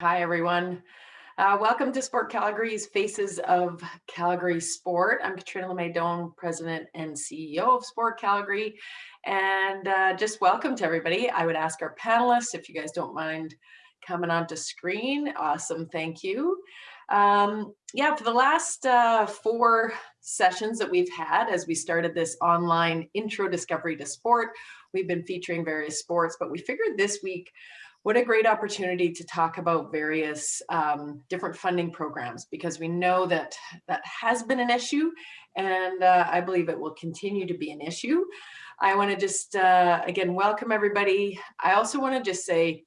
Hi, everyone. Uh, welcome to Sport Calgary's Faces of Calgary Sport. I'm Katrina LeMay President and CEO of Sport Calgary. And uh, just welcome to everybody. I would ask our panelists, if you guys don't mind coming onto screen. Awesome, thank you. Um, yeah, for the last uh, four sessions that we've had as we started this online intro discovery to sport, we've been featuring various sports, but we figured this week what a great opportunity to talk about various um, different funding programs because we know that that has been an issue and uh, I believe it will continue to be an issue. I want to just, uh, again, welcome everybody. I also want to just say,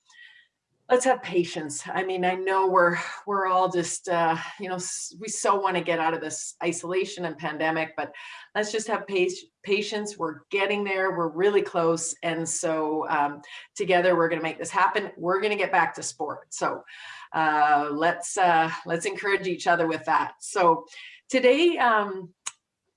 let's have patience. I mean, I know we're we're all just uh, you know we so want to get out of this isolation and pandemic, but let's just have patience. We're getting there. We're really close, and so um, together we're going to make this happen. We're going to get back to sport. So uh, let's uh, let's encourage each other with that. So today. Um,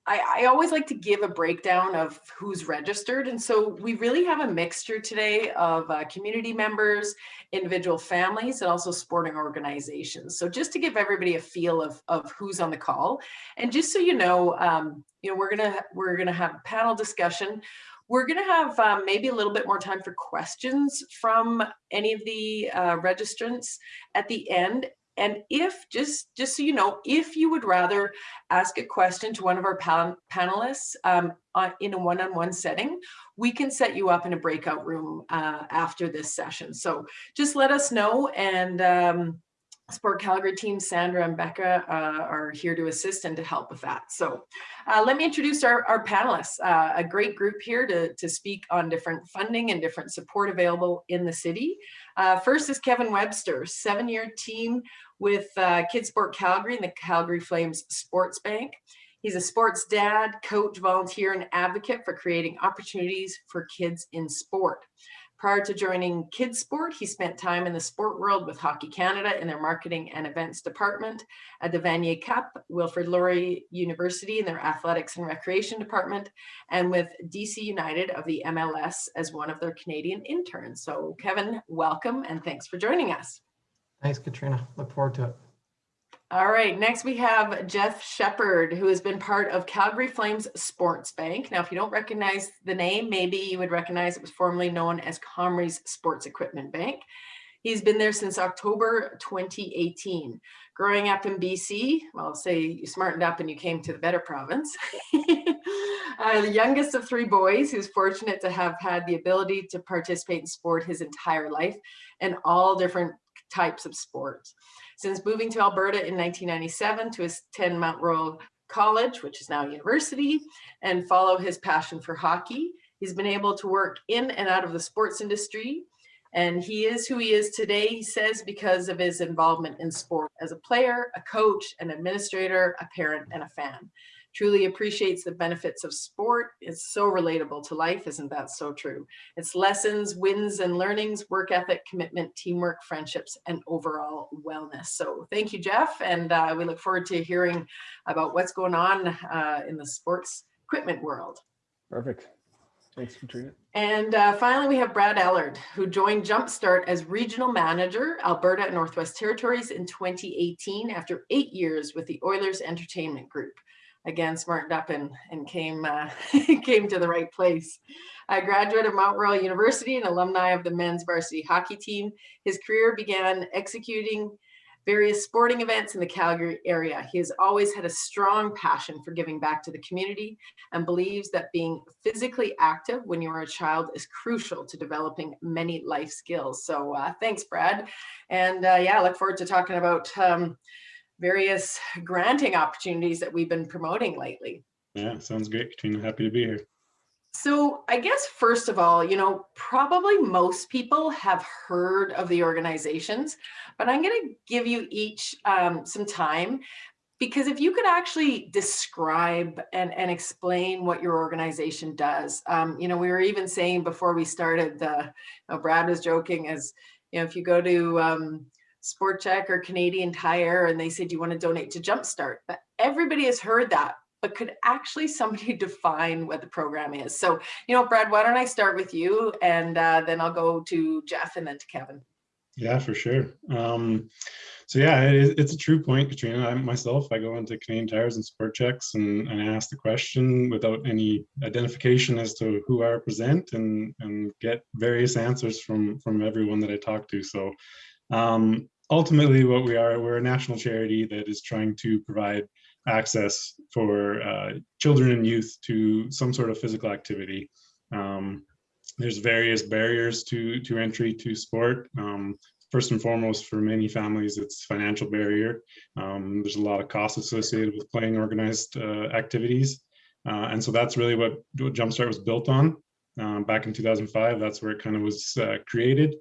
I, I, always like to give a breakdown of who's registered. And so we really have a mixture today of uh, community members, individual families, and also sporting organizations. So just to give everybody a feel of, of who's on the call. And just so you know, um, you know, we're gonna we're gonna have a panel discussion. We're going to have um, maybe a little bit more time for questions from any of the uh, registrants at the end. And if, just, just so you know, if you would rather ask a question to one of our pan panelists um, on, in a one-on-one -on -one setting, we can set you up in a breakout room uh, after this session. So just let us know and um, Sport Calgary team, Sandra and Becca uh, are here to assist and to help with that. So uh, let me introduce our, our panelists, uh, a great group here to, to speak on different funding and different support available in the city. Uh, first is Kevin Webster, seven-year team with uh, Kids Sport Calgary and the Calgary Flames Sports Bank. He's a sports dad, coach, volunteer, and advocate for creating opportunities for kids in sport. Prior to joining Kids Sport, he spent time in the sport world with Hockey Canada in their marketing and events department, at the Vanier Cup, Wilfrid Laurier University in their athletics and recreation department, and with DC United of the MLS as one of their Canadian interns. So Kevin, welcome and thanks for joining us. Thanks, Katrina. Look forward to it. All right, next we have Jeff Shepard, who has been part of Calgary Flames Sports Bank. Now, if you don't recognize the name, maybe you would recognize it was formerly known as Comrie's Sports Equipment Bank. He's been there since October 2018. Growing up in BC, well, say you smartened up and you came to the better province. uh, the youngest of three boys, who's fortunate to have had the ability to participate in sport his entire life and all different types of sports. Since moving to Alberta in 1997 to attend Mount Royal College, which is now a university, and follow his passion for hockey, he's been able to work in and out of the sports industry. And he is who he is today, he says, because of his involvement in sport as a player, a coach, an administrator, a parent, and a fan truly appreciates the benefits of sport. It's so relatable to life. Isn't that so true? It's lessons, wins and learnings, work ethic, commitment, teamwork, friendships, and overall wellness. So thank you, Jeff. And uh, we look forward to hearing about what's going on uh, in the sports equipment world. Perfect. Thanks, Katrina. And uh, finally, we have Brad Ellard, who joined Jumpstart as Regional Manager, Alberta and Northwest Territories in 2018 after eight years with the Oilers Entertainment Group again smartened up and, and came, uh, came to the right place. A graduate of Mount Royal University and alumni of the men's varsity hockey team, his career began executing various sporting events in the Calgary area. He has always had a strong passion for giving back to the community and believes that being physically active when you're a child is crucial to developing many life skills. So uh, thanks, Brad. And uh, yeah, I look forward to talking about um, various granting opportunities that we've been promoting lately. Yeah, sounds great, Katrina. Happy to be here. So I guess first of all, you know, probably most people have heard of the organizations, but I'm going to give you each um, some time because if you could actually describe and, and explain what your organization does, um, you know, we were even saying before we started, the, you know, Brad was joking as, you know, if you go to um, Sport Chek or Canadian Tire and they said, you want to donate to Jumpstart? But everybody has heard that, but could actually somebody define what the program is? So, you know, Brad, why don't I start with you and uh, then I'll go to Jeff and then to Kevin. Yeah, for sure. Um, so yeah, it, it's a true point, Katrina. I myself, I go into Canadian Tires and Sport Cheks and, and I ask the question without any identification as to who I represent and, and get various answers from, from everyone that I talk to. So um, ultimately what we are, we're a national charity that is trying to provide access for uh, children and youth to some sort of physical activity. Um, there's various barriers to to entry to sport. Um, first and foremost, for many families, it's financial barrier. Um, there's a lot of costs associated with playing organized uh, activities, uh, and so that's really what, what Jumpstart was built on. Um, back in 2005, that's where it kind of was uh, created,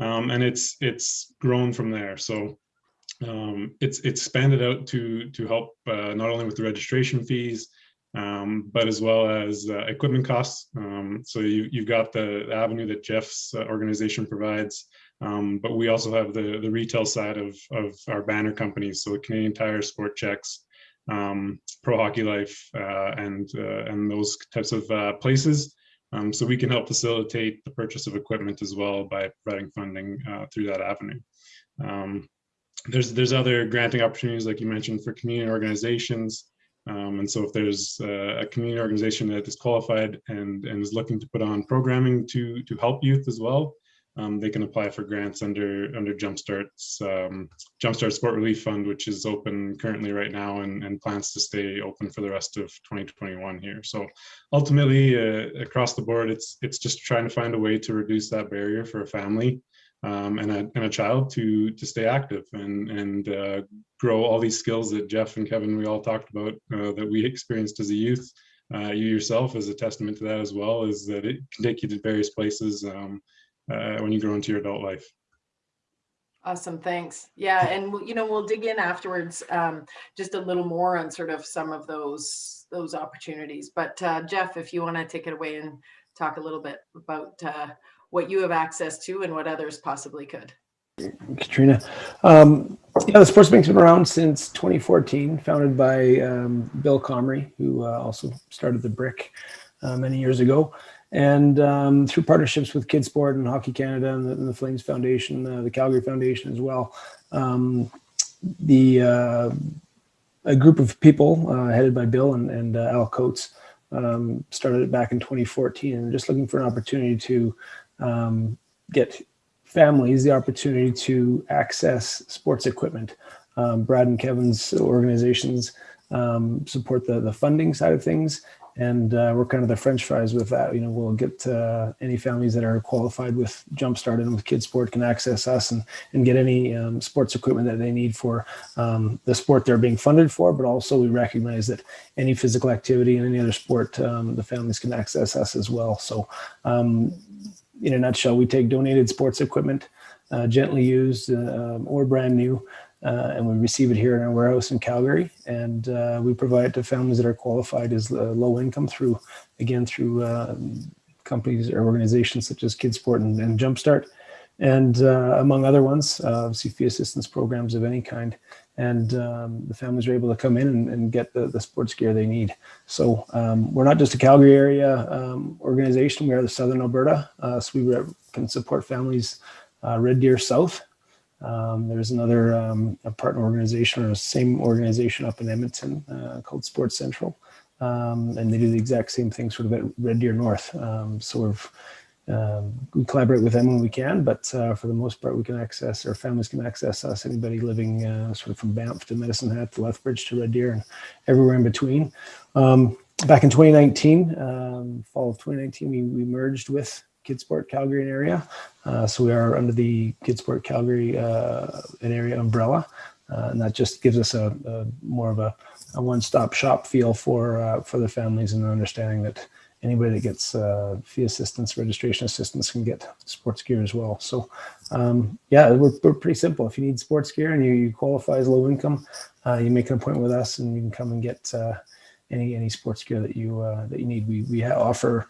um, and it's it's grown from there. So um, it's it's expanded out to to help uh, not only with the registration fees, um, but as well as uh, equipment costs. Um, so you, you've got the avenue that Jeff's uh, organization provides, um, but we also have the, the retail side of, of our banner companies. So Canadian Tire, Sport Cheks, um, Pro Hockey Life, uh, and, uh, and those types of places. Um, so we can help facilitate the purchase of equipment as well by providing funding uh, through that avenue. Um, there's, there's other granting opportunities, like you mentioned, for community organizations, um, and so if there's uh, a community organization that is qualified and, and is looking to put on programming to, to help youth as well, um, they can apply for grants under under Jumpstart's um, Jumpstart Sport Relief Fund, which is open currently right now and, and plans to stay open for the rest of 2021 here. So ultimately, uh, across the board, it's it's just trying to find a way to reduce that barrier for a family um, and, a, and a child to to stay active and and uh, grow all these skills that Jeff and Kevin we all talked about uh, that we experienced as a youth. Uh, you yourself is a testament to that as well. Is that it can take you to various places um, uh, when you grow into your adult life. Awesome, thanks. Yeah, and you know we'll dig in afterwards um, just a little more on sort of some of those those opportunities. But uh, Jeff, if you want to take it away and talk a little bit about uh, what you have access to and what others possibly could. Katrina. Um, yeah, the Sports Bank's been around since 2014, founded by um, Bill Comrie, who uh, also started the Brick uh, many years ago. And um, through partnerships with Kidsport and Hockey Canada and the, and the Flames Foundation, uh, the Calgary Foundation as well, um, the uh, a group of people uh, headed by Bill and, and uh, Al Coates um, started it back in 2014 and just looking for an opportunity to um, get families the opportunity to access sports equipment. Um, Brad and Kevin's organizations um, support the, the funding side of things. And uh, we're kind of the French fries with that. You know, we'll get uh, any families that are qualified with Jumpstart and with Kidsport can access us and, and get any um, sports equipment that they need for um, the sport they're being funded for. But also we recognize that any physical activity and any other sport, um, the families can access us as well. So um, in a nutshell, we take donated sports equipment, uh, gently used uh, or brand new, and we receive it here in our warehouse in Calgary. And uh, we provide it to families that are qualified as uh, low income through, again, through companies or organizations such as Kidsport and, and Jumpstart, and uh, among other ones, fee assistance programs of any kind and um, the families are able to come in and, and get the, the, sports gear they need. So um, we're not just a Calgary area um, organization, we are the Southern Alberta, uh, so we can support families uh, Red Deer South. Um, there's another um, partner organization or same organization up in Edmonton uh, called Sports Central. Um, and they do the exact same thing sort of at Red Deer North. so we've um, we collaborate with them when we can, but uh, for the most part, we can access, our families can access us, anybody living uh, sort of from Banff to Medicine Hat to Lethbridge to Red Deer and everywhere in between. Um, back in 2019, um, fall of 2019, we, we merged with Kidsport Calgary and area. Uh, so we are under the Kidsport Calgary uh, an area umbrella. Uh, and that just gives us a, a more of a, a one-stop shop feel for uh, for the families and understanding that anybody that gets uh, fee assistance, registration assistance can get sports gear as well. So um, yeah, we're, we're, pretty simple. If you need sports gear and you, you qualify as low income, uh, you make an appointment with us and you can come and get any any sports gear that you that you need. We, we offer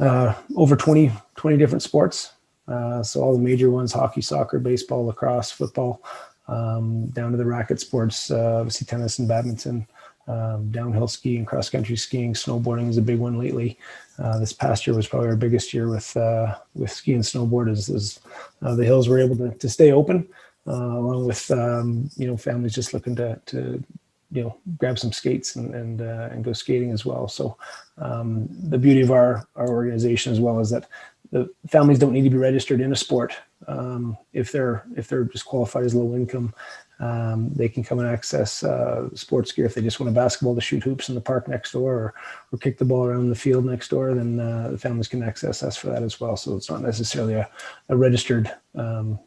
uh, over 20, 20 different sports. Uh, so all the major ones, hockey, soccer, baseball, lacrosse, football, um, down to the racket sports, obviously tennis and badminton, Um, downhill skiing, cross country skiing, snowboarding is a big one lately. Uh, this past year was probably our biggest year with uh, with ski and snowboard as, as uh, the hills were able to, to stay open, uh, along with um, you know families just looking to to you know grab some skates and and, uh, and go skating as well. So um, the beauty of our our organization as well is that the families don't need to be registered in a sport um, if they're if they're just qualified as low income. Um, they can come and access uh, sports gear if they just want a basketball to shoot hoops in the park next door or, or kick the ball around the field next door, then uh, the families can access us for that as well. So it's not necessarily a, a registered um,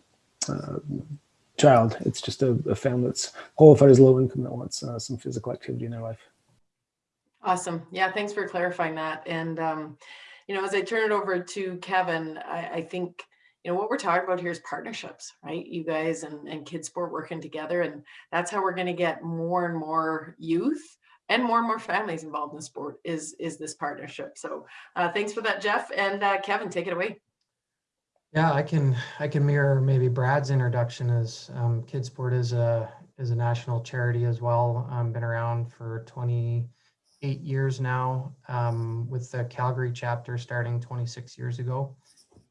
uh, child. It's just a, a, family that's qualified as low income that wants uh, some physical activity in their life. Awesome. Yeah, thanks for clarifying that. And, um, you know, as I turn it over to Kevin, I, I think you know what we're talking about here is partnerships right? You guys and, and kids sport working together and that's how we're going to get more and more youth and more and more families involved in sport is is this partnership. So uh, thanks for that jeff. And uh, kevin take it away. Yeah i can i can mirror maybe brad's introduction as um, kids sport is a is a national charity as well. Um, been around for 28 years now um, with the calgary chapter starting 26 years ago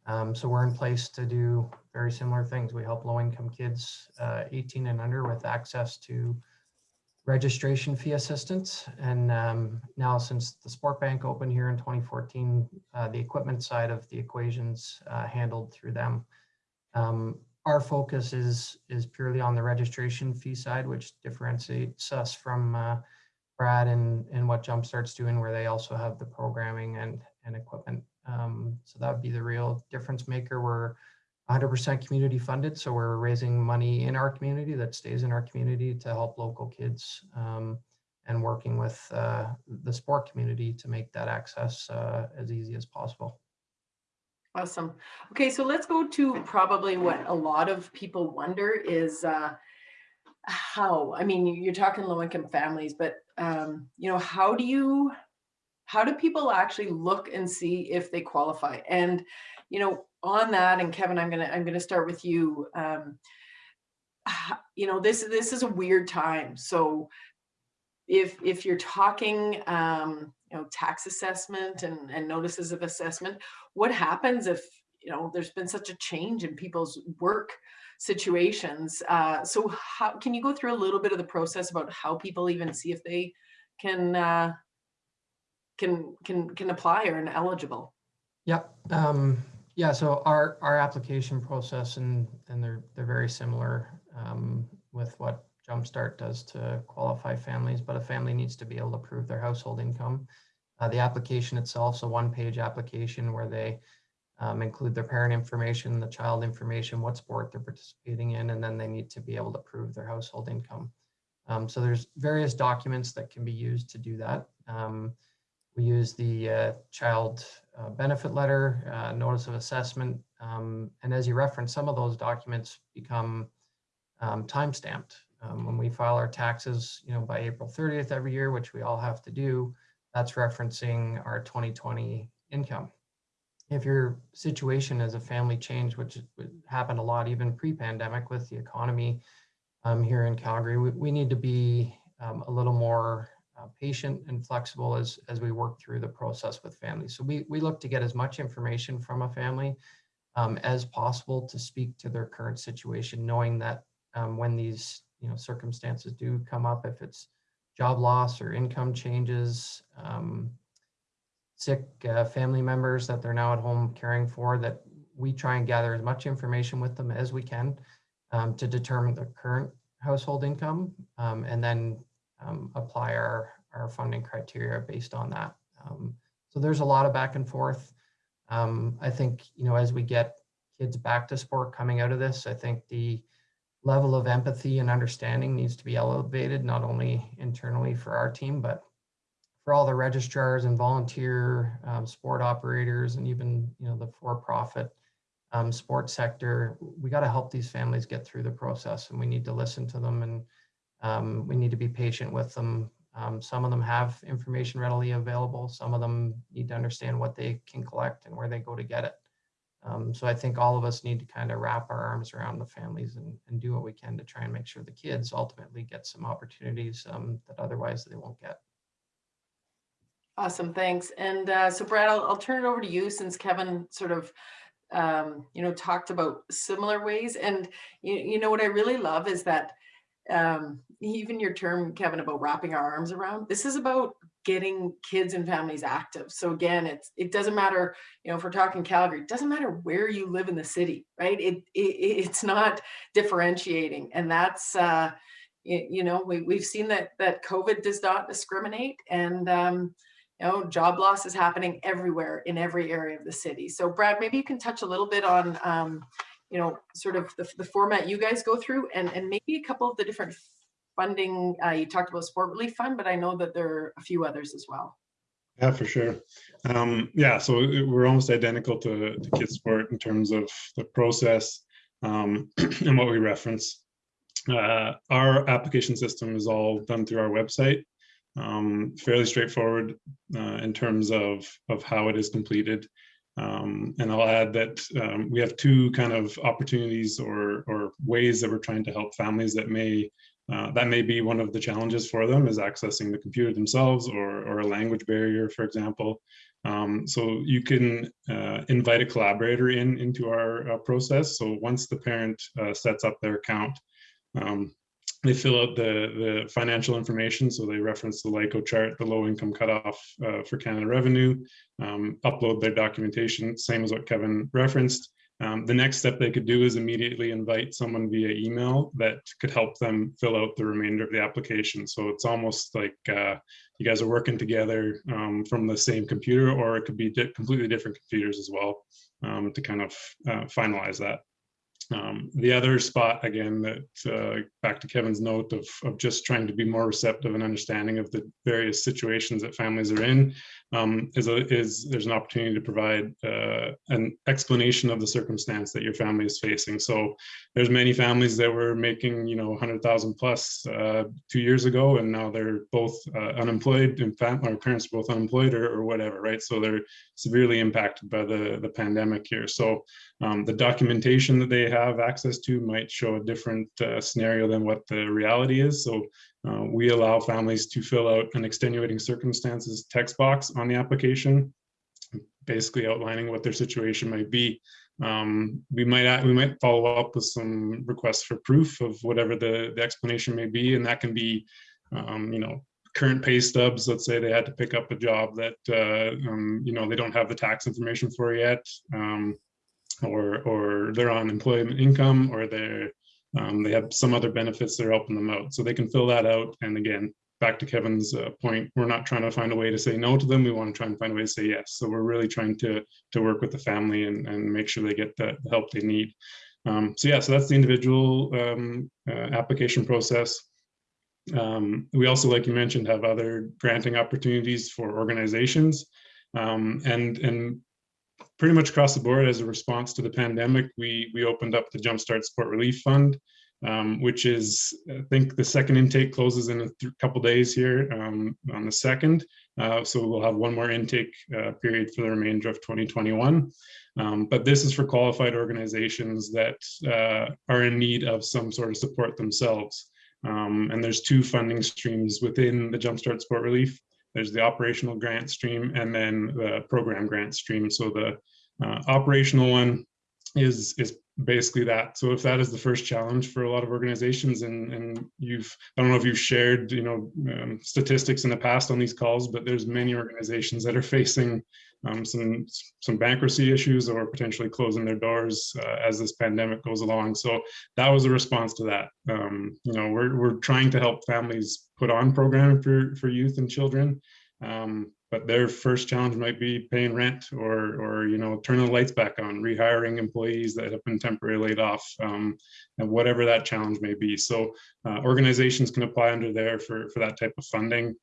um, so we're in place to do very similar things. We help low-income kids uh, 18 and under with access to registration fee assistance. And um, now since the Sport Bank opened here in 2014, uh, the equipment side of the equations uh, handled through them. Um, our focus is, is purely on the registration fee side, which differentiates us from uh, Brad and, and what Jumpstart's doing, where they also have the programming and, and equipment um, so that would be the real difference maker. We're 100% community funded, so we're raising money in our community that stays in our community to help local kids um, and working with uh, the sport community to make that access uh, as easy as possible. Awesome. Okay, so let's go to probably what a lot of people wonder is uh, how, I mean, you're talking low income families, but um, you know, how do you how do people actually look and see if they qualify? And, you know, on that, and Kevin, I'm gonna I'm gonna start with you. Um, you know, this this is a weird time. So if if you're talking um, you know, tax assessment and, and notices of assessment, what happens if you know there's been such a change in people's work situations? Uh, so how can you go through a little bit of the process about how people even see if they can uh, can can can apply or are eligible. Yep. Um, yeah. So our our application process and and they're they're very similar um, with what Jumpstart does to qualify families, but a family needs to be able to prove their household income. Uh, the application itself so one-page application where they um, include their parent information, the child information, what sport they're participating in, and then they need to be able to prove their household income. Um, so there's various documents that can be used to do that. Um, we use the uh, child uh, benefit letter, uh, notice of assessment, um, and as you referenced, some of those documents become um, time stamped. Um, when we file our taxes, you know, by April 30th every year, which we all have to do, that's referencing our 2020 income. If your situation as a family change, which happened a lot even pre-pandemic with the economy um, here in Calgary, we, we need to be um, a little more uh, patient and flexible as, as we work through the process with families. So we, we look to get as much information from a family um, as possible to speak to their current situation, knowing that um, when these you know circumstances do come up, if it's job loss or income changes, um, sick uh, family members that they're now at home caring for, that we try and gather as much information with them as we can um, to determine the current household income um, and then um, apply our, our funding criteria based on that. Um, so there's a lot of back and forth. Um, I think, you know, as we get kids back to sport coming out of this, I think the level of empathy and understanding needs to be elevated, not only internally for our team, but for all the registrars and volunteer um, sport operators and even, you know, the for-profit um, sports sector, we got to help these families get through the process and we need to listen to them and um, we need to be patient with them. Um, some of them have information readily available. Some of them need to understand what they can collect and where they go to get it. Um, so I think all of us need to kind of wrap our arms around the families and, and do what we can to try and make sure the kids ultimately get some opportunities um, that otherwise they won't get. Awesome, thanks. And uh, so Brad, I'll, I'll turn it over to you since Kevin sort of, um, you know, talked about similar ways. And you, you know, what I really love is that um, even your term, Kevin, about wrapping our arms around, this is about getting kids and families active. So again, it's it doesn't matter, you know, if we're talking Calgary, it doesn't matter where you live in the city, right? It, it it's not differentiating, and that's uh, you, you know we we've seen that that COVID does not discriminate, and um, know job loss is happening everywhere in every area of the city. So Brad, maybe you can touch a little bit on um, you know sort of the, the format you guys go through, and and maybe a couple of the different funding, uh, you talked about Sport Relief Fund, but I know that there are a few others as well. Yeah, for sure. Um, yeah, so we're almost identical to, to Kids Sport in terms of the process um, and what we reference. Uh, our application system is all done through our website. Um, fairly straightforward uh, in terms of, of how it is completed. Um, and I'll add that um, we have two kind of opportunities or, or ways that we're trying to help families that may uh, that may be one of the challenges for them is accessing the computer themselves or, or a language barrier, for example. Um, so you can uh, invite a collaborator in into our uh, process. So once the parent uh, sets up their account, um, they fill out the, the financial information. So they reference the LICO chart, the low income cutoff uh, for Canada revenue, um, upload their documentation, same as what Kevin referenced. Um, the next step they could do is immediately invite someone via email that could help them fill out the remainder of the application. So it's almost like uh, you guys are working together um, from the same computer, or it could be di completely different computers as well um, to kind of uh, finalize that. Um, the other spot, again, that uh, back to Kevin's note of, of just trying to be more receptive and understanding of the various situations that families are in, um, is, a, is there's an opportunity to provide uh, an explanation of the circumstance that your family is facing. So there's many families that were making, you know, 100,000 plus uh, two years ago, and now they're both uh, unemployed, fact, our parents are both unemployed or, or whatever, right? So they're severely impacted by the, the pandemic here. So um, the documentation that they have access to might show a different uh, scenario than what the reality is. So uh, we allow families to fill out an extenuating circumstances text box on the application, basically outlining what their situation might be. Um, we might we might follow up with some requests for proof of whatever the, the explanation may be, and that can be, um, you know, current pay stubs. Let's say they had to pick up a job that uh, um, you know they don't have the tax information for yet, um, or or they're on employment income, or they're um, they have some other benefits that are helping them out. So they can fill that out. And again, back to Kevin's uh, point, we're not trying to find a way to say no to them. We want to try and find a way to say yes. So we're really trying to, to work with the family and, and make sure they get the help they need. Um, so yeah, so that's the individual um, uh, application process. Um, we also, like you mentioned, have other granting opportunities for organizations. Um, and, and pretty much across the board as a response to the pandemic, we, we opened up the Jumpstart Support Relief Fund, um, which is, I think the second intake closes in a couple days here um, on the second. Uh, so we'll have one more intake uh, period for the remainder of 2021. Um, but this is for qualified organizations that uh, are in need of some sort of support themselves. Um, and there's two funding streams within the Jumpstart Support Relief. There's the operational grant stream and then the program grant stream. So the uh, operational one is is basically that. So if that is the first challenge for a lot of organizations, and and you've I don't know if you've shared you know um, statistics in the past on these calls, but there's many organizations that are facing um, some some bankruptcy issues or potentially closing their doors uh, as this pandemic goes along. So that was a response to that. Um, you know, we're we're trying to help families put on programming for for youth and children. Um, but their first challenge might be paying rent or, or you know, turning the lights back on, rehiring employees that have been temporarily laid off, um, and whatever that challenge may be. So uh, organizations can apply under there for, for that type of funding.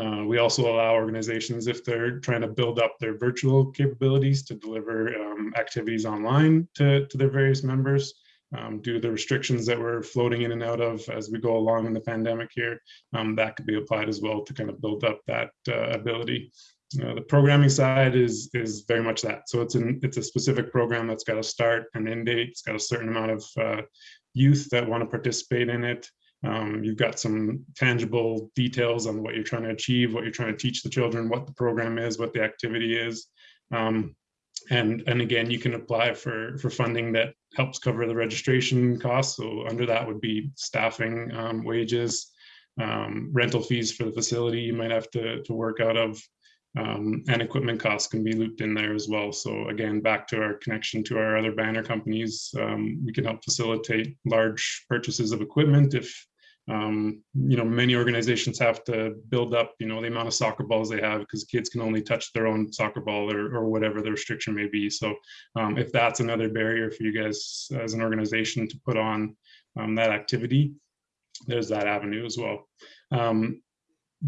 Uh, we also allow organizations, if they're trying to build up their virtual capabilities to deliver um, activities online to, to their various members, um, due to the restrictions that we're floating in and out of as we go along in the pandemic here, um, that could be applied as well to kind of build up that uh, ability. uh, the programming side is is very much that. So it's an it's a specific program that's got a start and end date. It's got a certain amount of uh, youth that want to participate in it. Um, you've got some tangible details on what you're trying to achieve, what you're trying to teach the children, what the program is, what the activity is. Um, and and again, you can apply for for funding that helps cover the registration costs. So under that would be staffing, um, wages, um, rental fees for the facility you might have to to work out of, um, and equipment costs can be looped in there as well. So again, back to our connection to our other banner companies, um, we can help facilitate large purchases of equipment if um, you know, many organizations have to build up, you know, the amount of soccer balls they have because kids can only touch their own soccer ball or, or whatever the restriction may be. So um, if that's another barrier for you guys as an organization to put on um, that activity, there's that avenue as well. Um,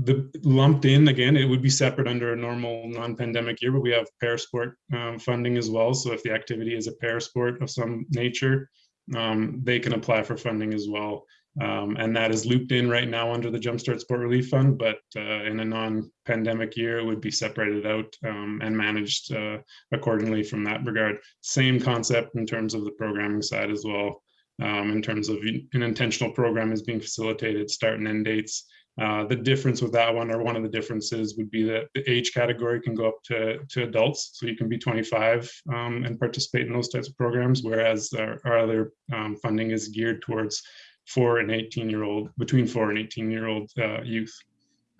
the lumped in again, it would be separate under a normal non-pandemic year, but we have parasport um, funding as well. So if the activity is a parasport of some nature, um, they can apply for funding as well. Um, and that is looped in right now under the Jumpstart Sport Relief Fund, but uh, in a non-pandemic year, it would be separated out um, and managed uh, accordingly from that regard. Same concept in terms of the programming side as well. Um, in terms of an intentional program is being facilitated, start and end dates. Uh, the difference with that one, or one of the differences, would be that the age category can go up to, to adults. So you can be 25 um, and participate in those types of programs, whereas our, our other um, funding is geared towards four and 18 year old, between four and 18 year old uh, youth.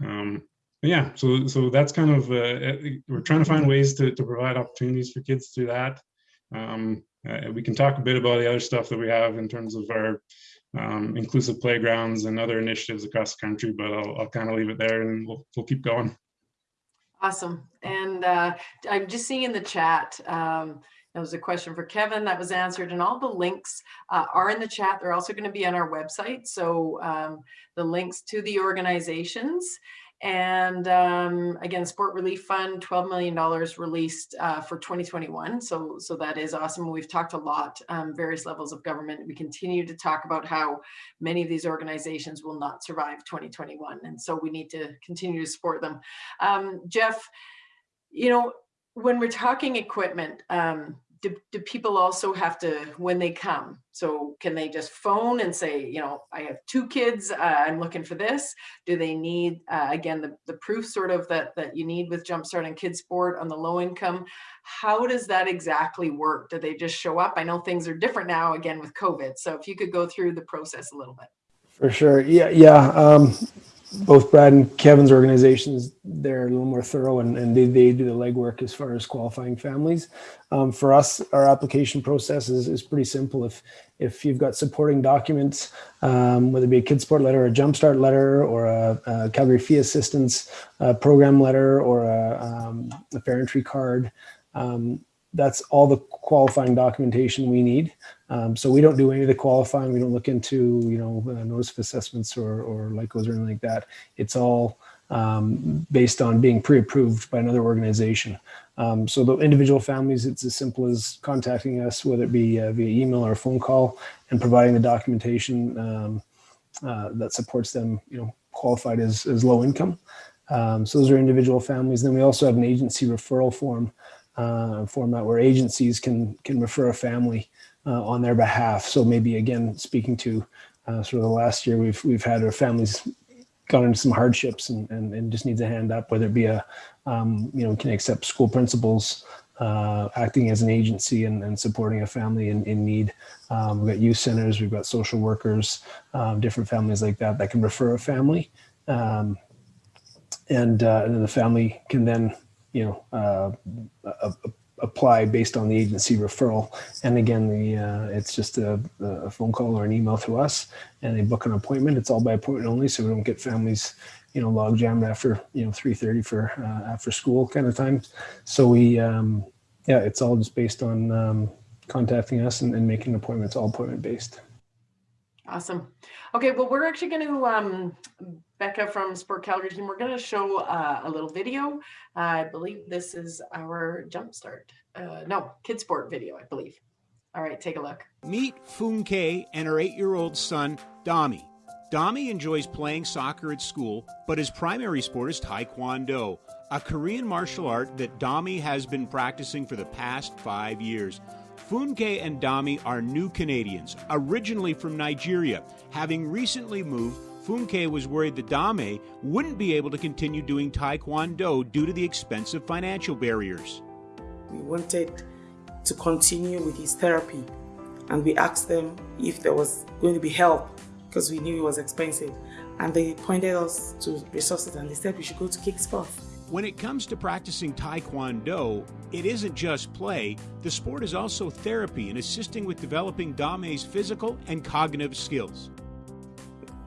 Um, yeah, so so that's kind of uh, we're trying to find ways to, to provide opportunities for kids through that. Um, uh, we can talk a bit about the other stuff that we have in terms of our um, inclusive playgrounds and other initiatives across the country, but I'll, I'll kind of leave it there and we'll, we'll keep going. Awesome. And uh, I'm just seeing in the chat, um, that was a question for Kevin that was answered and all the links uh, are in the chat. They're also going to be on our website. So um, the links to the organizations and um, again, Sport Relief Fund, $12 million released uh, for 2021. So, so that is awesome. We've talked a lot, um, various levels of government. We continue to talk about how many of these organizations will not survive 2021. And so we need to continue to support them. Um, Jeff, you know, when we're talking equipment, um, do, do people also have to when they come? So can they just phone and say you know i have two kids uh, i'm looking for this. Do they need uh, again the, the proof sort of that that you need with jumpstart and kids sport on the low income? How does that exactly work? Do they just show up? I know things are different now again with covid. So if you could go through the process a little bit. For sure. Yeah yeah um, both Brad and Kevin's organizations, they're a little more thorough and, and they, they do the legwork as far as qualifying families. Um, for us, our application process is, is pretty simple. If if you've got supporting documents, um, whether it be a kid sport letter, a jumpstart letter, or a, a Calgary fee assistance uh, program letter, or a, um, a fair card, um, that's all the qualifying documentation we need. Um, so we don't do any of the qualifying. We don't look into, you know, uh, notice of assessments or, or LICOs or anything like that. It's all um, based on being pre-approved by another organization. Um, so the individual families, it's as simple as contacting us, whether it be uh, via email or a phone call and providing the documentation um, uh, that supports them, you know, qualified as, as low income. Um, so those are individual families. Then we also have an agency referral form uh, format where agencies can can refer a family uh, on their behalf. So maybe again, speaking to uh, sort of the last year, we've we've had our families gone into some hardships and, and, and just needs a hand up, whether it be a, um, you know, we can accept school principals uh, acting as an agency and, and supporting a family in, in need. Um, we've got youth centers, we've got social workers, um, different families like that that can refer a family. Um, and, uh, and then the family can then you know, uh, apply based on the agency referral. And again, the uh, it's just a, a, phone call or an email to us and they book an appointment. It's all by appointment only. So we don't get families, you know, log jammed after, you know, 3.30 for uh, after school kind of time. So we, um, yeah, it's all just based on um, contacting us and, and making appointments, all appointment based. Awesome. Okay, well, we're actually going to, um, Becca from Sport Calgary team, we're going to show uh, a little video. Uh, I believe this is our Jumpstart. Uh, no, Kid Sport video, I believe. All right, take a look. Meet Kay and her eight-year-old son, Dami. Dami enjoys playing soccer at school, but his primary sport is Taekwondo, a Korean martial art that Dami has been practicing for the past five years. Funke and Dami are new Canadians, originally from Nigeria. Having recently moved, Funke was worried that Dami wouldn't be able to continue doing Taekwondo due to the expensive financial barriers. We wanted to continue with his therapy, and we asked them if there was going to be help because we knew it was expensive. And they pointed us to resources and they said we should go to Kick Sports. When it comes to practicing Taekwondo, it isn't just play, the sport is also therapy and assisting with developing Dami's physical and cognitive skills.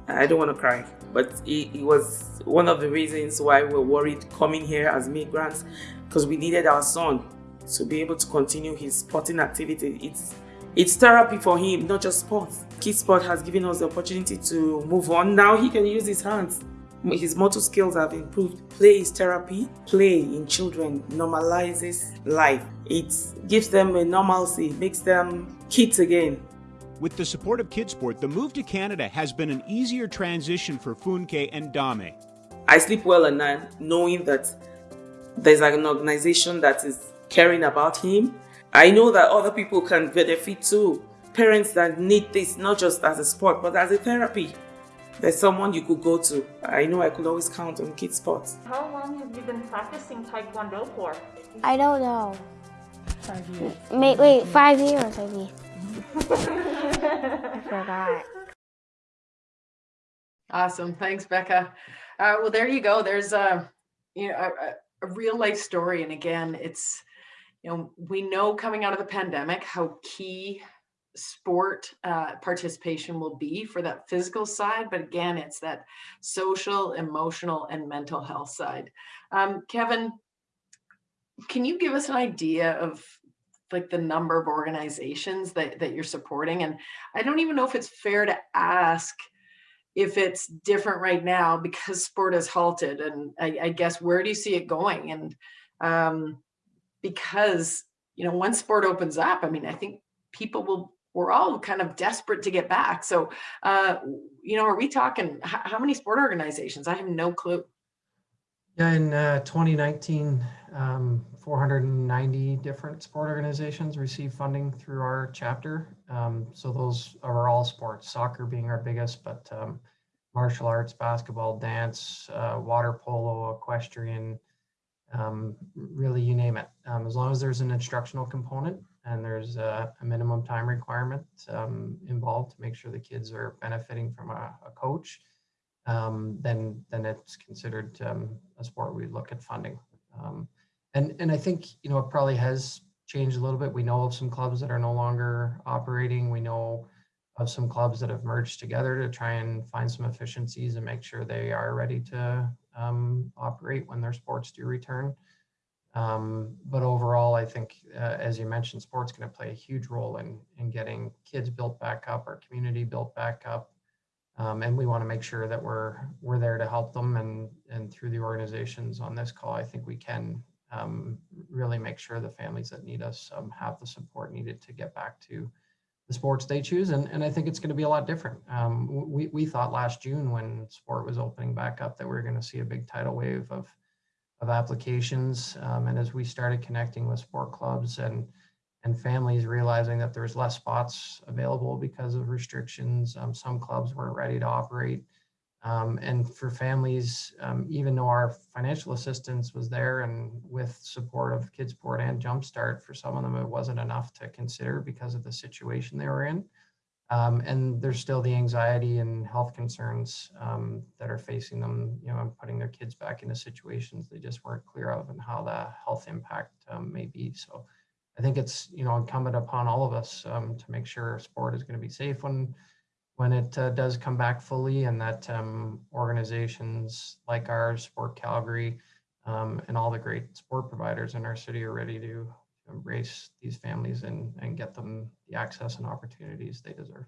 I don't want to cry, but it, it was one of the reasons why we were worried coming here as migrants because we needed our son to be able to continue his sporting activity. It's it's therapy for him, not just sports. Kids Sport has given us the opportunity to move on. Now he can use his hands. His motor skills have improved. Play is therapy. Play in children normalizes life. It gives them a normalcy, makes them kids again. With the support of Kidsport, the move to Canada has been an easier transition for Funke and Dami. I sleep well at night knowing that there's an organization that is caring about him I know that other people can benefit too. Parents that need this not just as a sport but as a therapy. There's someone you could go to. I know I could always count on Kids Sports. How long have you been practicing Taekwondo for? I don't know. Five years. Wait, wait, five years maybe. I forgot. Awesome. Thanks, Becca. Uh, well, there you go. There's a, you know, a, a real life story. And again, it's, you know, we know coming out of the pandemic how key sport uh, participation will be for that physical side, but again, it's that social, emotional, and mental health side. Um, Kevin, can you give us an idea of like the number of organizations that, that you're supporting? And I don't even know if it's fair to ask if it's different right now because sport has halted and I, I guess where do you see it going? And um, because you know once sport opens up i mean i think people will we're all kind of desperate to get back. So uh you know are we talking how many sport organizations? I have no clue. Yeah in uh, 2019 um, 490 different sport organizations received funding through our chapter. Um, so those are all sports soccer being our biggest but um, martial arts basketball dance uh, water polo equestrian um, really you name it. Um, as long as there's an instructional component and there's a, a minimum time requirement um, involved to make sure the kids are benefiting from a, a coach, um, then then it's considered um, a sport we look at funding. Um, and and I think you know it probably has changed a little bit. We know of some clubs that are no longer operating. We know of some clubs that have merged together to try and find some efficiencies and make sure they are ready to um, operate when their sports do return. Um, but overall, I think, uh, as you mentioned, sports going to play a huge role in in getting kids built back up, our community built back up, um, and we want to make sure that we're we're there to help them. And and through the organizations on this call, I think we can um, really make sure the families that need us um, have the support needed to get back to the sports they choose. And, and I think it's going to be a lot different. Um, we, we thought last June when sport was opening back up that we are going to see a big tidal wave of, of applications. Um, and as we started connecting with sport clubs and, and families realizing that there's less spots available because of restrictions, um, some clubs weren't ready to operate. Um, and for families, um, even though our financial assistance was there and with support of Kidsport and Jumpstart, for some of them it wasn't enough to consider because of the situation they were in. Um, and there's still the anxiety and health concerns um, that are facing them, you know, and putting their kids back into situations they just weren't clear of and how the health impact um, may be. So I think it's, you know, incumbent upon all of us um, to make sure sport is going to be safe when when it uh, does come back fully and that um, organizations like ours, Sport Calgary, um, and all the great sport providers in our city are ready to embrace these families and, and get them the access and opportunities they deserve.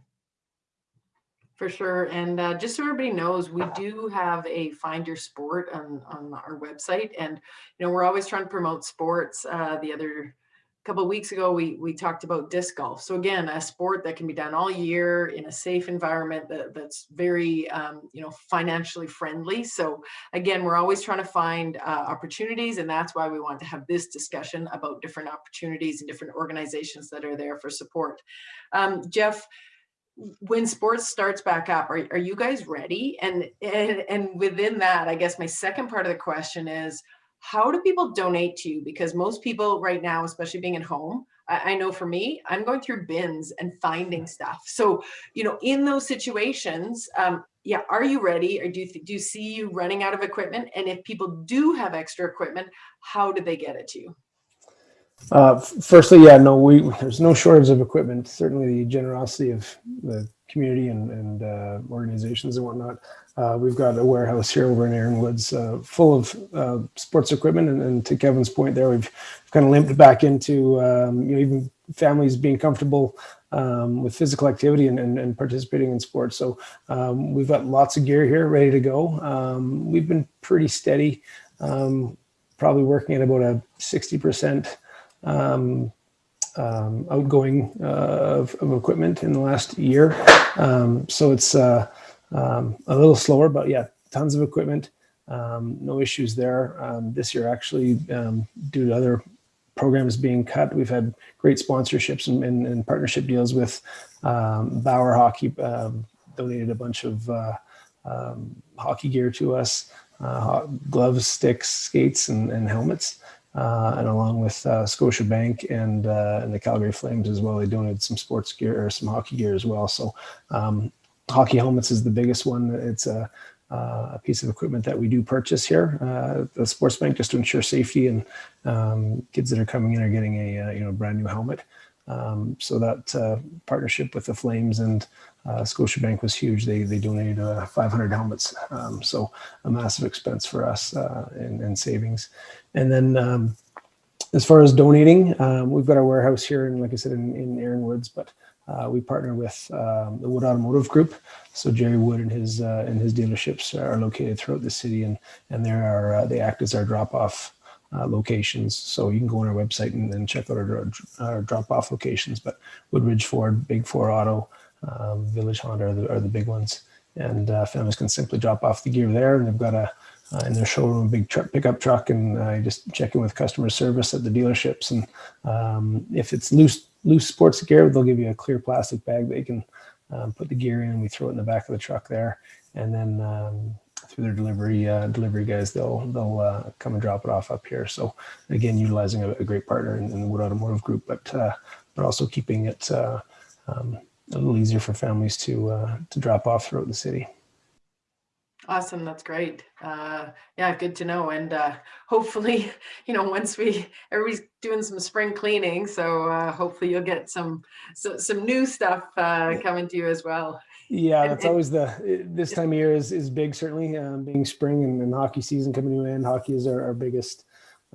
For sure. And uh, just so everybody knows, we do have a Find Your Sport on, on our website. And, you know, we're always trying to promote sports. Uh, the other couple of weeks ago, we we talked about disc golf. So again, a sport that can be done all year in a safe environment that, that's very um, you know financially friendly. So again, we're always trying to find uh, opportunities, and that's why we want to have this discussion about different opportunities and different organizations that are there for support. Um, Jeff, when sports starts back up, are, are you guys ready? And, and and within that, I guess my second part of the question is how do people donate to you? Because most people right now, especially being at home, I, I, know for me, I'm going through bins and finding stuff. So, you know, in those situations, um, yeah, are you ready? Or do you, do you see you running out of equipment? And if people do have extra equipment, how do they get it to you? Uh, firstly, yeah, no, we there's no shortage of equipment. Certainly, the generosity of the community and, and uh, organizations and whatnot. Uh, we've got a warehouse here over in Erin Woods uh, full of uh, sports equipment. And, and, to Kevin's point there, we've kind of limped back into um, you know even families being comfortable um, with physical activity and, and, and, participating in sports. So um, we've got lots of gear here ready to go. Um, we've been pretty steady, um, probably working at about a 60% um, um, outgoing uh, of, of, equipment in the last year. Um, so it's uh, um, a little slower, but yeah, tons of equipment. Um, no issues there. Um, this year, actually, due to other programs being cut, we've had great sponsorships and, and, and partnership deals with Bauer Hockey. donated a bunch of uh, hockey gear to us, uh, gloves, sticks, skates, and, and helmets uh, and along with uh, Scotiabank and, uh, and the Calgary Flames as well. They donated some sports gear or some hockey gear as well. So um, hockey helmets is the biggest one. It's a, uh, a piece of equipment that we do purchase here, uh, the sports bank, just to ensure safety and um, kids that are coming in are getting a uh, you know brand new helmet. Um, so that partnership with the Flames and uh, Scotiabank was huge. They they donated uh, 500 helmets, um, so a massive expense for us uh, in, in, savings. And then um, as far as donating, um, we've got our warehouse here, and like I said, in, in Erin Woods, but uh, we partner with um, the Wood Automotive Group. So Jerry Wood and his uh, and his dealerships are located throughout the city, and and there are uh, they act as our drop off uh, locations. So you can go on our website and, and check out our, our drop off locations. But Woodridge Ford, Big Four Auto, um, Village Honda are the, are the big ones. And uh, families can simply drop off the gear there. And they've got a, uh, in their showroom, a big truck, pickup truck, and uh, just check in with customer service at the dealerships. And um, if it's loose, loose sports gear, they'll give you a clear plastic bag that you can um, put the gear in. And we throw it in the back of the truck there. And then um, through their delivery uh, delivery guys, they'll they'll uh, come and drop it off up here. So again, utilizing a, a great partner in, in, the Wood Automotive Group, but uh, but also keeping it uh, um, a little easier for families to uh, to drop off throughout the city. Awesome, that's great. Uh, yeah, good to know. And uh, hopefully, you know, once we everybody's doing some spring cleaning, so uh, hopefully you'll get some so, some new stuff uh, coming to you as well. Yeah, that's always the this time of year is is big. Certainly, um, being spring and, and hockey season coming to an end. Hockey is our, our biggest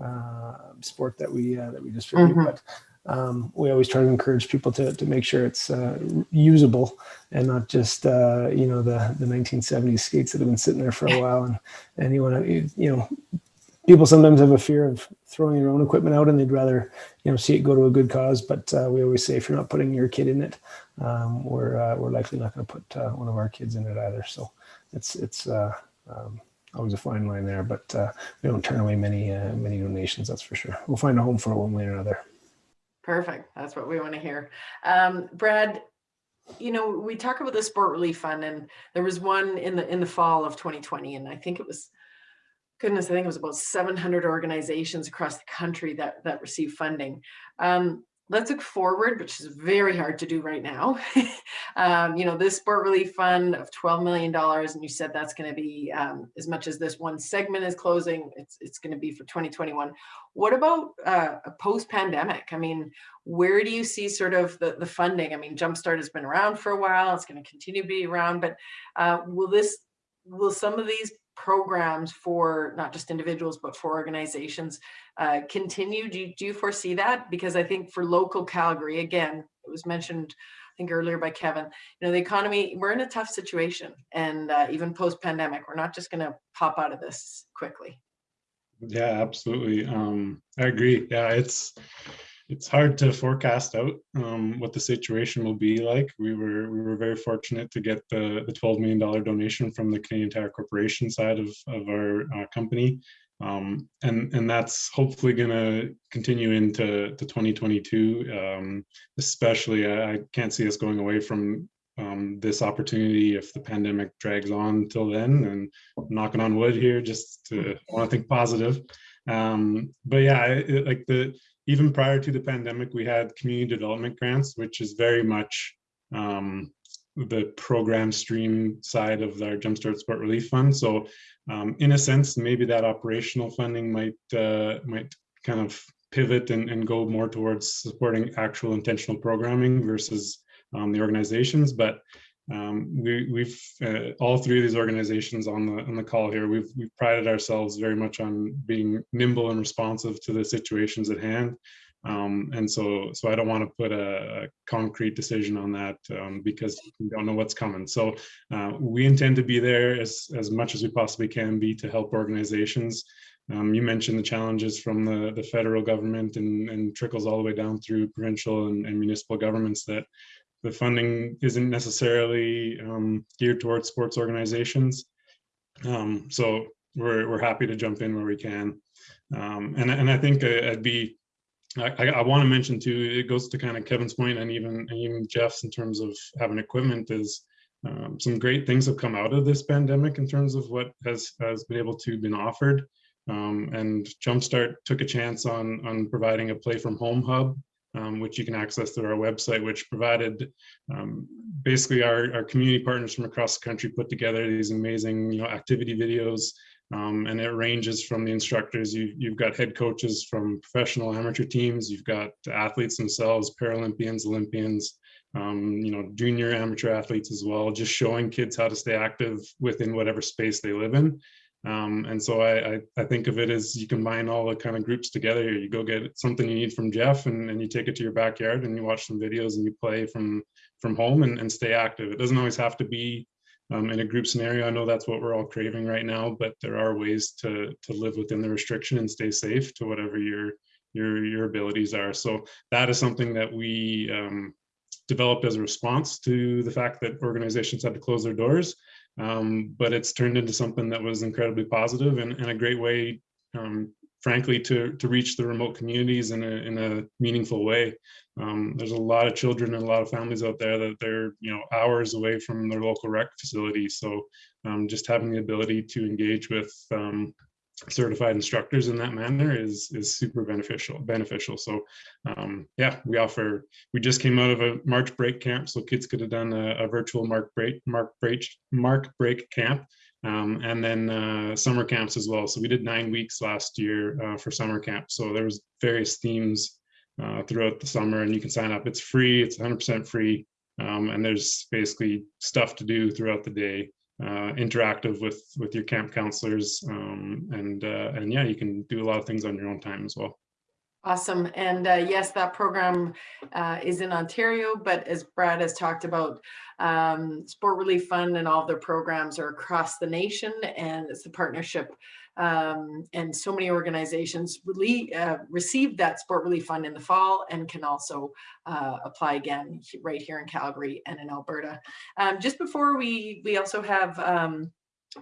uh, sport that we uh, that we distribute, mm-hmm. but um, we always try to encourage people to, to make sure it's uh, usable and not just uh, you know the the 1970s skates that have been sitting there for a while and and you want to you know people sometimes have a fear of throwing their own equipment out and they'd rather you know see it go to a good cause but uh, we always say if you're not putting your kid in it um, we're uh, we're likely not going to put uh, one of our kids in it either. So it's it's uh, um, always a fine line there but we don't turn away many many donations that's for sure. We'll find a home for it one way or another Perfect. That's what we want to hear. Um, Brad, you know, we talk about the sport relief fund and there was one in the in the fall of 2020 and I think it was goodness, I think it was about 700 organizations across the country that that received funding. Um, let's look forward, which is very hard to do right now. um, you know, this sport relief fund of $12 million, and you said that's going to be um, as much as this one segment is closing, it's, it's going to be for 2021. What about uh, a post pandemic? I mean, where do you see sort of the, the funding? I mean, Jumpstart has been around for a while, it's going to continue to be around, but uh, will this, will some of these programs for not just individuals but for organizations uh, continue? Do you, do you foresee that? Because i think for local calgary again it was mentioned i think earlier by kevin you know the economy we're in a tough situation and uh, even post pandemic we're not just going to pop out of this quickly. Yeah absolutely. Um i agree. Yeah it's it's hard to forecast out um, what the situation will be like. We were we were very fortunate to get the the twelve million dollar donation from the Canadian Tire Corporation side of of our uh, company, um, and and that's hopefully going to continue into to 2022. Um, especially, I, I, can't see us going away from um, this opportunity if the pandemic drags on till then. And knocking on wood here, just to want to think positive. Um, but yeah, it, like the even prior to the pandemic, we had community development grants, which is very much um, the program stream side of our Jumpstart Sport Relief Fund. So, um, in a sense, maybe that operational funding might uh, might kind of pivot and, and go more towards supporting actual intentional programming versus um, the organizations. But um, we, we've uh, all three of these organizations on the on the call here. We've we've prided ourselves very much on being nimble and responsive to the situations at hand. Um, and so so I don't want to put a, a concrete decision on that um, because we don't know what's coming. So uh, we intend to be there as as much as we possibly can be to help organizations. Um, you mentioned the challenges from the, the federal government and, and trickles all the way down through provincial and, and municipal governments that the funding isn't necessarily um, geared towards sports organizations. Um, so we're, we're happy to jump in where we can. Um, and, and I think I'd be, I, I want to mention too, it goes to kind of Kevin's point and even, and even Jeff's in terms of having equipment is um, some great things have come out of this pandemic in terms of what has, has been able to been offered. Um, and Jumpstart took a chance on, on providing a play from home hub um, which you can access through our website, which provided um, basically our, our community partners from across the country put together these amazing you know, activity videos. Um, and it ranges from the instructors. You, you've got head coaches from professional amateur teams. You've got athletes themselves, Paralympians, Olympians, um, you know, junior amateur athletes as well, just showing kids how to stay active within whatever space they live in. Um, and so I, I, I, think of it as you combine all the kind of groups together. You go get something you need from Jeff and, and you take it to your backyard and you watch some videos and you play from from home and, and stay active. It doesn't always have to be um, in a group scenario. I know that's what we're all craving right now, but there are ways to to live within the restriction and stay safe to whatever your your your abilities are. So that is something that we um, developed as a response to the fact that organizations had to close their doors um, but it's turned into something that was incredibly positive and, and a great way, um, frankly, to to reach the remote communities in a in a meaningful way. Um, there's a lot of children and a lot of families out there that they're you know hours away from their local rec facility. So um, just having the ability to engage with um, certified instructors in that manner is is super beneficial beneficial. So um, yeah we offer we just came out of a march break camp so kids could have done a, a virtual mark break mark break mark break camp um, and then uh, summer camps as well. So we did nine weeks last year uh, for summer camp. So there was various themes uh, throughout the summer and you can sign up. It's free it's 100% free um, and there's basically stuff to do throughout the day uh, interactive with with your camp counselors um, and uh, and yeah you can do a lot of things on your own time as well awesome and uh, yes that program uh, is in ontario but as brad has talked about um, sport relief fund and all their programs are across the nation and it's a partnership um, and so many organizations really uh, received that sport relief fund in the fall and can also uh, apply again right here in Calgary and in Alberta. Um, just before we, we also have um,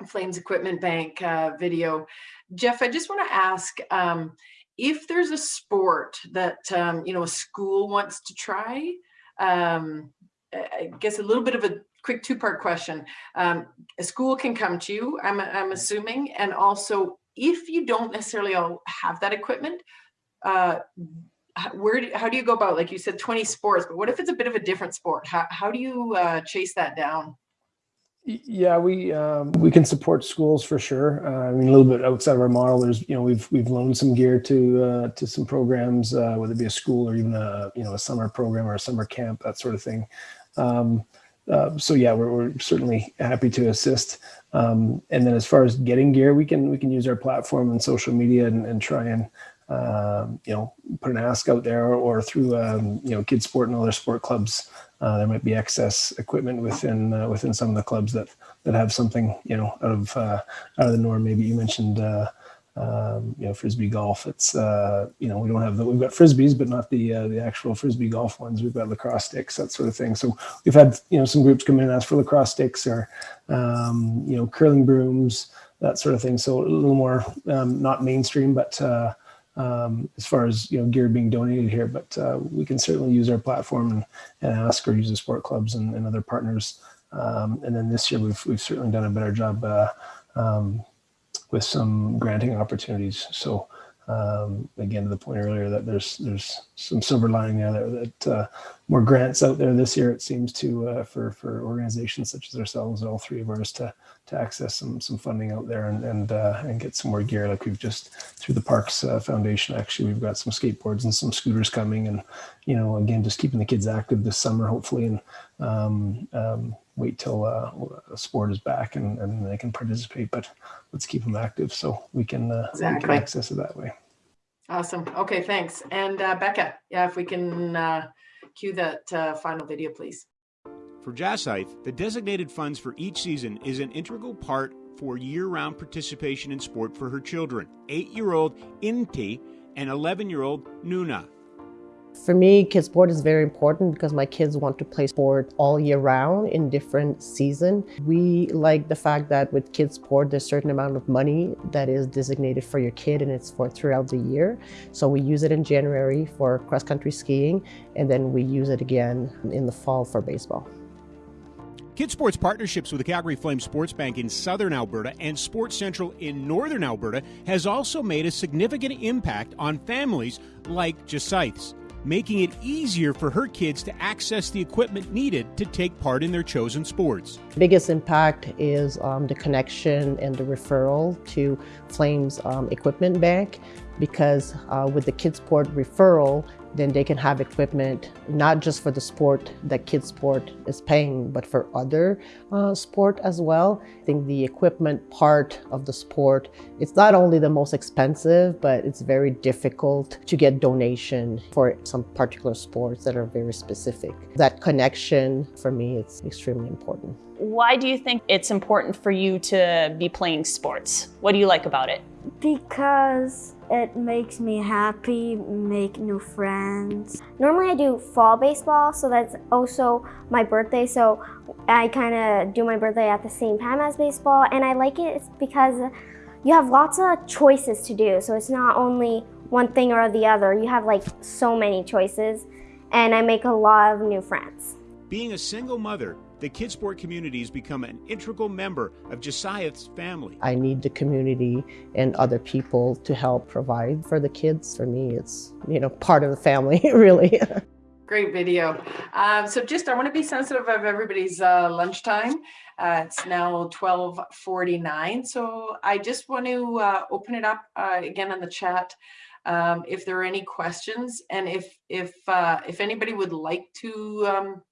Flames Equipment Bank uh, video. Jeff, I just want to ask um, if there's a sport that, um, you know, a school wants to try, um, I guess a little bit of a quick two-part question. Um, a school can come to you, I'm, I'm assuming, and also if you don't necessarily all have that equipment, uh, where do, how do you go about, like you said, 20 sports, but what if it's a bit of a different sport? How, how do you uh, chase that down? Yeah, we um, we can support schools for sure. Uh, I mean, a little bit outside of our model. There's you know we've we've loaned some gear to uh, to some programs, uh, whether it be a school or even a you know a summer program or a summer camp, that sort of thing. Um, uh, so yeah, we're, we're, certainly happy to assist. Um, and then as far as getting gear, we can we can use our platform and social media and, and try and um, you know put an ask out there or through um, you know kids sport and other sport clubs. Uh, there might be excess equipment within uh, within some of the clubs that that have something you know out of uh, out of the norm. Maybe you mentioned uh, um, you know, frisbee golf. It's uh, you know, we don't have the we've got frisbees, but not the uh, the actual frisbee golf ones. We've got lacrosse sticks, that sort of thing. So we've had you know some groups come in and ask for lacrosse sticks or um, you know curling brooms, that sort of thing. So a little more um, not mainstream, but uh, um, as far as you know gear being donated here. But uh, we can certainly use our platform and, and ask or use the sport clubs and, and other partners. Um, and then this year we've we've certainly done a better job. Uh, um, with some granting opportunities. So um, again, to the point earlier that there's there's some silver lining there that, that uh, more grants out there this year. It seems to uh, for for organizations such as ourselves, all three of ours, to to access some some funding out there and and uh, and get some more gear. Like we've just through the Parks uh, Foundation, actually, we've got some skateboards and some scooters coming, and you know, again, just keeping the kids active this summer, hopefully, and um, um, wait till uh, sport is back and, and they can participate, but let's keep them active so we can, uh, we can access it that way. Awesome. Okay, thanks. And uh, Becca, yeah, if we can uh, cue that uh, final video, please. For Jasythe, the designated funds for each season is an integral part for year round participation in sport for her children, eight year old Inti and 11 year old Nuna. For me, kids sport is very important because my kids want to play sport all year round in different season. We like the fact that with kids sport, there's a certain amount of money that is designated for your kid and it's for throughout the year. So we use it in January for cross country skiing and then we use it again in the fall for baseball. Kids Sports partnerships with the Calgary Flames Sports Bank in southern Alberta and Sports Central in northern Alberta has also made a significant impact on families like Jasythe's, making it easier for her kids to access the equipment needed to take part in their chosen sports. Biggest impact is um, the connection and the referral to Flames um, Equipment Bank because uh, with the Kids Sport referral, then they can have equipment not just for the sport that Kids Sport is paying, but for other uh, sport as well. I think the equipment part of the sport, it's not only the most expensive, but it's very difficult to get donation for some particular sports that are very specific. That connection for me, it's extremely important. Why do you think it's important for you to be playing sports? What do you like about it? Because it makes me happy, make new friends. Normally I do fall baseball, so that's also my birthday. So I kind of do my birthday at the same time as baseball, and I like it because you have lots of choices to do. So it's not only one thing or the other. You have like so many choices, and I make a lot of new friends. Being a single mother, the Kids Sport community has become an integral member of Josiah's family. I need the community and other people to help provide for the kids. For me, it's, you know, part of the family, really. Great video. Um, so just, I want to be sensitive of everybody's uh, lunchtime. Uh, it's now 1249. So I just want to uh, open it up uh, again in the chat. Um, if there are any questions and if if uh, if anybody would like to um,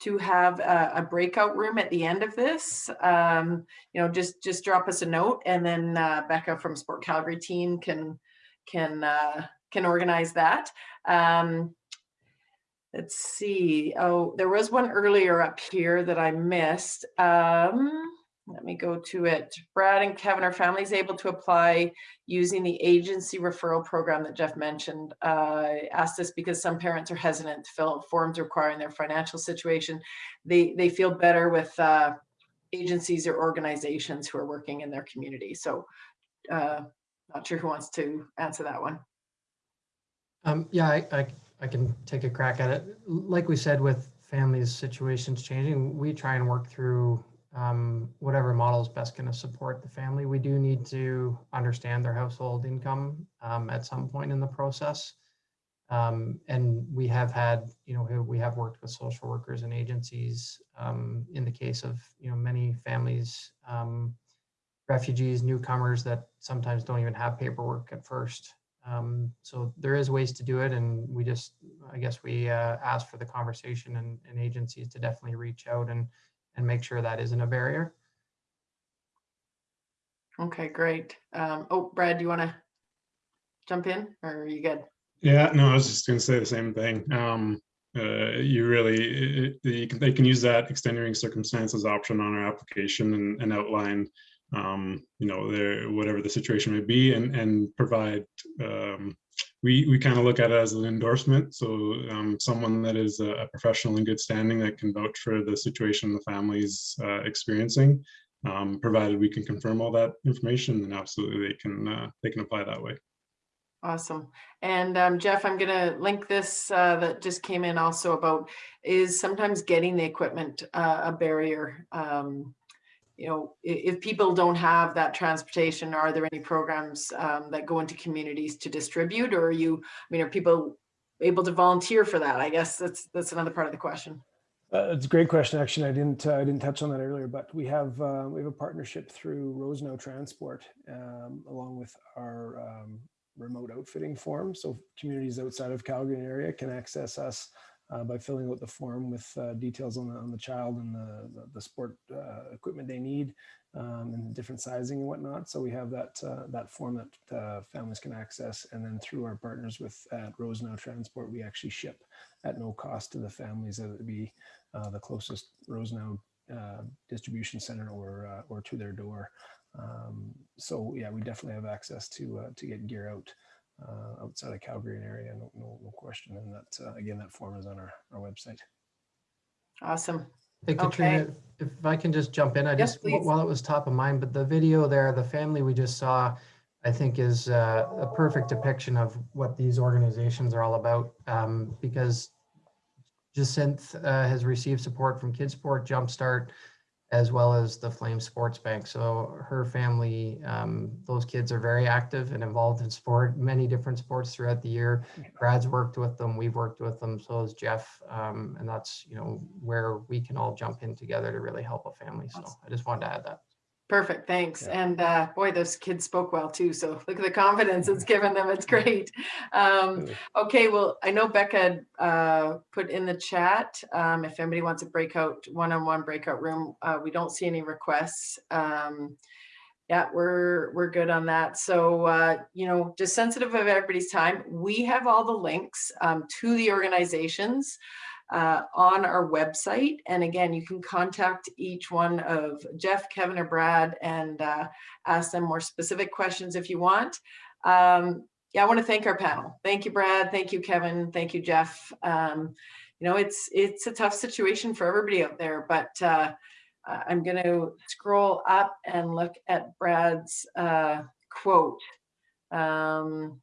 to have a, a breakout room at the end of this, um, you know, just just drop us a note and then uh, Becca from Sport Calgary team can can uh, can organize that. Um, let's see. Oh, there was one earlier up here that I missed. Um, let me go to it. Brad and Kevin, are families able to apply using the agency referral program that Jeff mentioned? Uh, asked this because some parents are hesitant to fill out forms requiring their financial situation. They they feel better with uh, agencies or organizations who are working in their community. So, uh, not sure who wants to answer that one. Um, yeah, I, I, I can take a crack at it. Like we said, with families' situations changing, we try and work through um, whatever model is best going to support the family. We do need to understand their household income um, at some point in the process. Um, and we have had, you know, we have worked with social workers and agencies um, in the case of, you know, many families, um, refugees, newcomers that sometimes don't even have paperwork at first. Um, so there is ways to do it, and we just, I guess, we uh, ask for the conversation and, and agencies to definitely reach out and and make sure that isn't a barrier. Okay, great. Um, oh, Brad, do you want to jump in or are you good? Yeah, no, I was just going to say the same thing. Um, uh, you really, it, you can, they can use that extenuating circumstances option on our application and, and outline um, you know, their whatever the situation may be, and and provide. Um, we we kind of look at it as an endorsement, so um, someone that is a, professional in good standing that can vouch for the situation the family's uh, experiencing. Um, provided we can confirm all that information, then absolutely they can uh, they can apply that way. Awesome. And um, Jeff, I'm going to link this uh, that just came in also about is sometimes getting the equipment uh, a barrier. Um, you know, if people don't have that transportation, are there any programs um, that go into communities to distribute or are you, I mean, are people able to volunteer for that? I guess that's, that's another part of the question. Uh, it's a great question. Actually, I didn't uh, I didn't touch on that earlier, but we have uh, we have a partnership through Rosenau Transport, um, along with our um, remote outfitting form. So communities outside of Calgary area can access us uh, by filling out the form with uh, details on the on the child and the the, the sport uh, equipment they need um, and different sizing and whatnot. So we have that uh, that form that uh, families can access, and then through our partners with at Rosenau Transport, we actually ship at no cost to the families that would be uh, the closest Rosenau uh, distribution center or or to their door. Um, so yeah, we definitely have access to to get gear out uh, outside of Calgary and area, no, no, no question. And that uh, again, that form is on our, our website. Awesome. Hey Okay. If I can just jump in, I Yes, just, please. while it was top of mind, but the video there, the family we just saw, I think is uh, a perfect depiction of what these organizations are all about. um, Because Jacinth uh, has received support from Kidsport Jumpstart, as well as the Flame Sports Bank. So her family, um, those kids are very active and involved in sport, many different sports throughout the year. Brad's worked with them, we've worked with them, so has Jeff. Um, and that's, you know, where we can all jump in together to really help a family. So I just wanted to add that. Perfect, thanks. Yeah. And uh, boy, those kids spoke well too. So look at the confidence it's given them. It's great. Um, okay, well, I know Becca uh, put in the chat um, if anybody wants a breakout, one-on-one breakout room. Uh, we don't see any requests. Um, yeah, we're we're good on that. So uh, you know, just sensitive of everybody's time. We have all the links um, to the organizations uh, on our website. And again, you can contact each one of Jeff, Kevin, or Brad and uh, ask them more specific questions if you want. Um, yeah, I want to thank our panel. Thank you, Brad. Thank you, Kevin. Thank you, Jeff. Um, you know, it's it's a tough situation for everybody out there, but uh, uh, I'm going to scroll up and look at Brad's uh, quote. Um,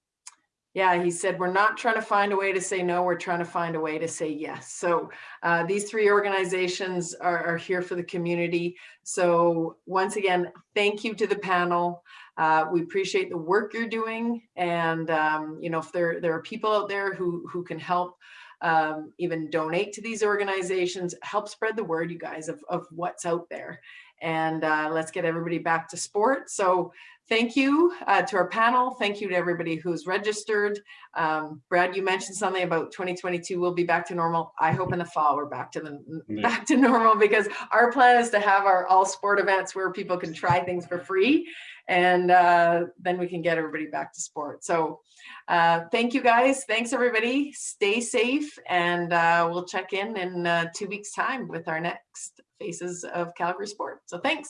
yeah, he said, we're not trying to find a way to say no, we're trying to find a way to say yes. So uh, these three organizations are, are here for the community. So once again, thank you to the panel. Uh, we appreciate the work you're doing. And, um, you know, if there, there are people out there who, who can help um, even donate to these organizations, help spread the word, you guys, of, of what's out there. And uh, let's get everybody back to sport. So thank you uh, to our panel. Thank you to everybody who's registered. Um, Brad, you mentioned something about 2022. We'll be back to normal. I hope in the fall we're back to the Yeah. back to normal because our plan is to have our all sport events where people can try things for free, and uh, then we can get everybody back to sport. So, uh, thank you guys. Thanks everybody. Stay safe, and uh, we'll check in in uh, two weeks' time with our next Faces of Calgary Sport. So thanks.